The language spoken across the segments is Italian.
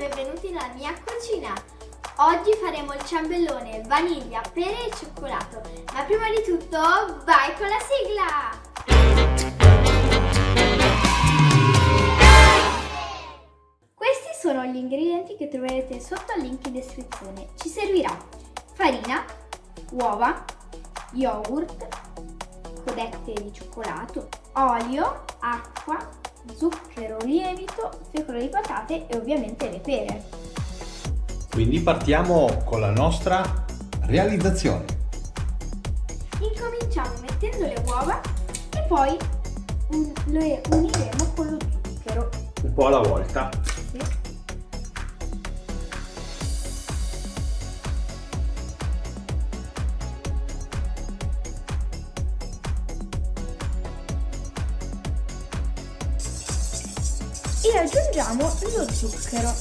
benvenuti nella mia cucina. Oggi faremo il ciambellone vaniglia, pere e cioccolato. Ma prima di tutto, vai con la sigla! Questi sono gli ingredienti che troverete sotto al link in descrizione. Ci servirà farina, uova, yogurt, codette di cioccolato, olio, acqua, zucchero, lievito, fecola di patate e ovviamente le pere. Quindi partiamo con la nostra realizzazione. Incominciamo mettendo le uova e poi le uniremo con lo zucchero. Un po' alla volta. Sì. E aggiungiamo lo zucchero.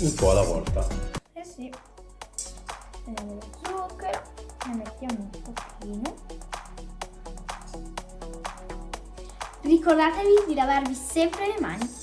Un po' alla volta. Eh sì. Prendiamo lo zucchero, ne mettiamo un pochino. Ricordatevi di lavarvi sempre le mani.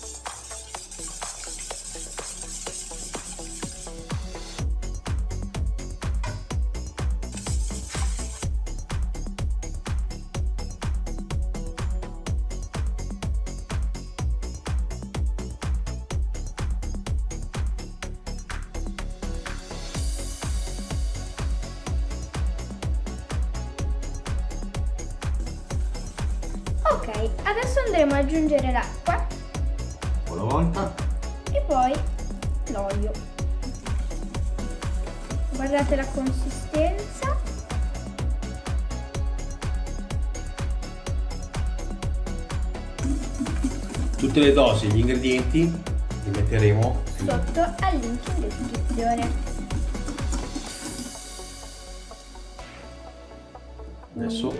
Ok, adesso andremo ad aggiungere l'acqua Un po' alla volta. e poi l'olio. Guardate la consistenza. Tutte le dosi e gli ingredienti li metteremo sotto al link in descrizione. Adesso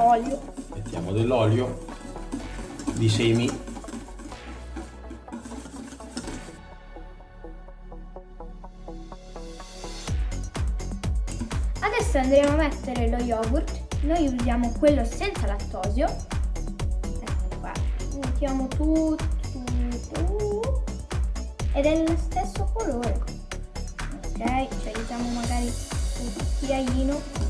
Olio. mettiamo dell'olio di semi. Adesso andremo a mettere lo yogurt. Noi usiamo quello senza lattosio. Ecco qua. Mettiamo tutto, tutto. Ed è dello stesso colore. Ok, ci aiutiamo magari un cucchiaino.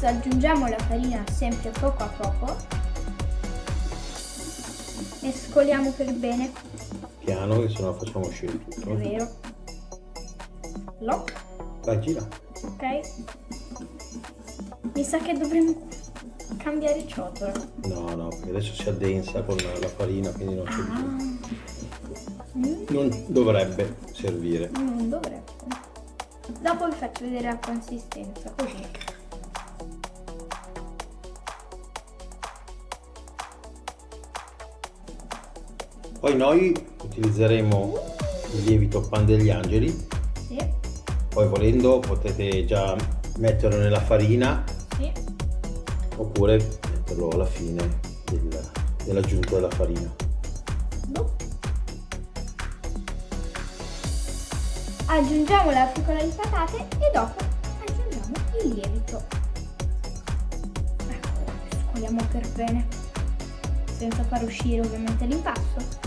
Adesso aggiungiamo la farina sempre poco a poco. Mescoliamo per bene, Piano che sennò facciamo uscire è tutto. vero. Lock, Dai, gira. ok. Mi sa che dovremmo cambiare ciotola. No, no, perché adesso si addensa con la farina, quindi non, c'è Ah, bisogno. mm, non dovrebbe servire. non dovrebbe. Dopo vi faccio vedere la consistenza, così. Poi noi utilizzeremo il lievito pan degli angeli, Sì, poi volendo potete già metterlo nella farina sì. oppure metterlo alla fine del- dell'aggiunta della farina. Boh. Aggiungiamo la fecola di patate e dopo aggiungiamo il lievito. Ecco, mescoliamo per bene, senza far uscire ovviamente l'impasto.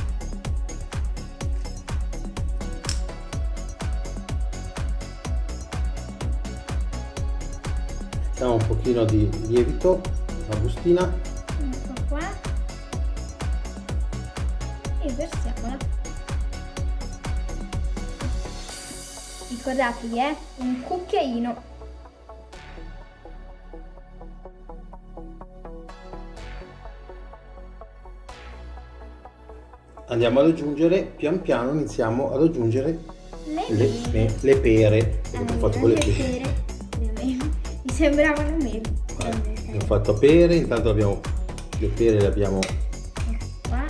Mettiamo un pochino di lievito, una bustina, Ecco qua. E versiamola. Ricordatevi, eh, un cucchiaino. andiamo ad aggiungere, pian piano iniziamo ad aggiungere Le le, mele. le pere. Abbiamo le fatto con le pere. pere. Sembravano mele. Guarda, Abbiamo fatto pere, intanto abbiamo le pere le abbiamo qua.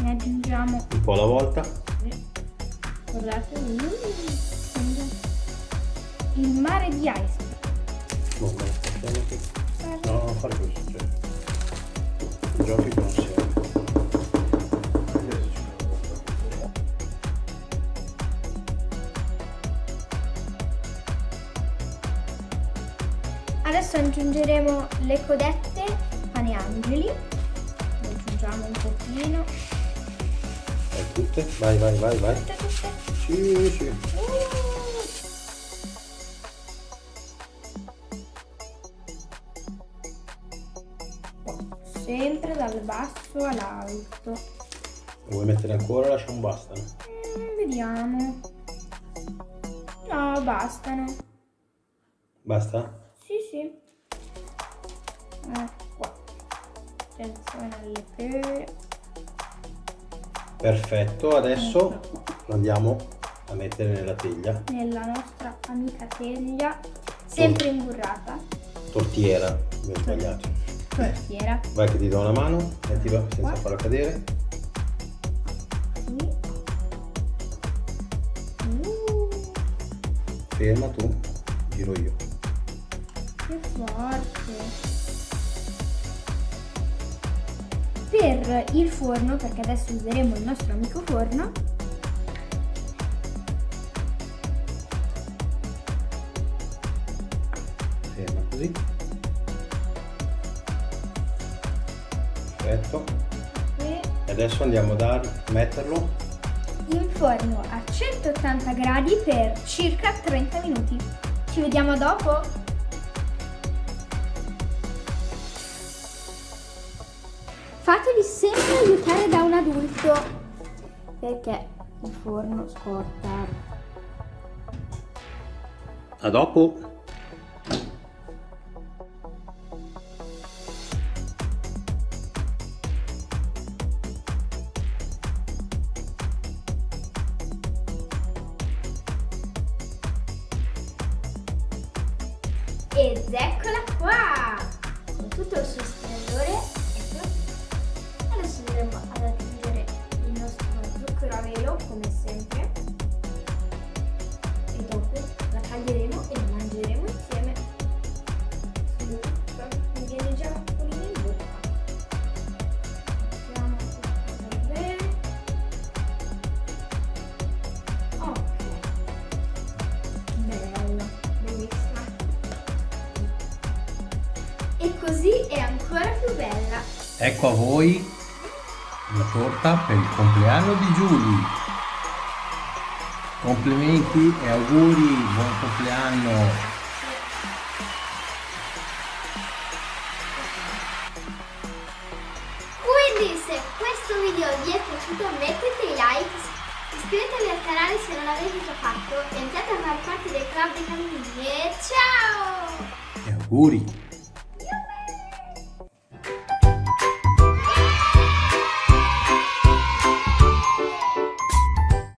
Ne aggiungiamo un po' alla volta. guardate il mare di ice Adesso aggiungeremo le codette pane angeli. Le aggiungiamo un pochino. Vai tutte, vai, vai, vai, vai. Tutte, tutte. Sì, sì. Uh. Sempre dal basso all'alto. Vuoi mettere ancora o lasciamo bastano? Mm, vediamo. No, bastano. Basta? Ecco qua. Perfetto, adesso andiamo a mettere nella teglia. Nella nostra amica teglia, sempre imburrata. Tortiera, abbiamo sbagliato. Tortiera. Vai che ti do una mano, mettila senza Qua. farla cadere. Uh, Ferma tu, giro io. che forte. Per il forno, perché adesso useremo il nostro amico forno, Ferma così. Perfetto. e adesso andiamo a metterlo. in forno a 180 gradi per circa 30 minuti. Ci vediamo dopo. Fatevi sempre aiutare da un adulto perché il forno scorta. A dopo. Ed eccola qua! Con tutto il suo splendore. Così è ancora più bella. Ecco a voi la torta per il compleanno di Giulia. Complimenti e auguri, buon compleanno. Quindi se questo video vi è piaciuto mettete i like, iscrivetevi al canale se non l'avete già fatto e iniziate a fare parte del club dei cammini. E ciao! E auguri.